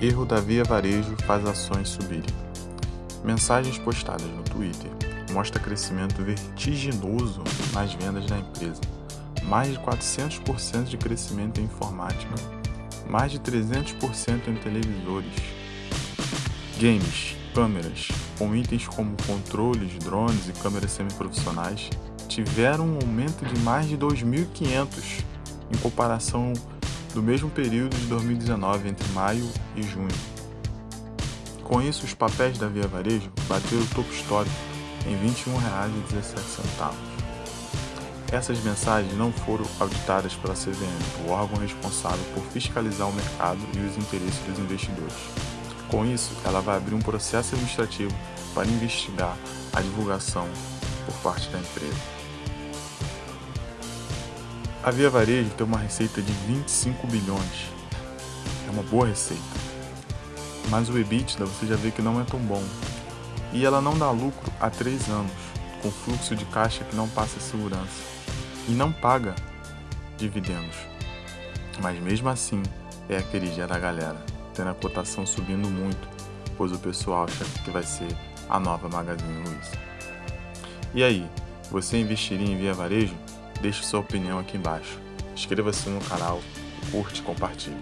Erro da Via Varejo faz ações subirem. Mensagens postadas no Twitter mostra crescimento vertiginoso nas vendas da empresa. Mais de 400% de crescimento em informática, mais de 300% em televisores. Games, câmeras, com itens como controles, drones e câmeras semiprofissionais, tiveram um aumento de mais de 2.500 em comparação do mesmo período de 2019, entre maio e junho. Com isso, os papéis da Via Varejo bateram o topo histórico em R$ 21,17. Essas mensagens não foram auditadas pela CVM, o órgão responsável por fiscalizar o mercado e os interesses dos investidores. Com isso, ela vai abrir um processo administrativo para investigar a divulgação por parte da empresa. A Via Varejo tem uma receita de 25 bilhões. É uma boa receita. Mas o EBITDA você já vê que não é tão bom. E ela não dá lucro há 3 anos, com fluxo de caixa que não passa segurança. E não paga dividendos. Mas mesmo assim, é a queridinha da galera, tendo a cotação subindo muito, pois o pessoal acha que vai ser a nova Magazine Luiza. E aí, você investiria em Via Varejo? Deixe sua opinião aqui embaixo. Inscreva-se no canal, curte e compartilhe.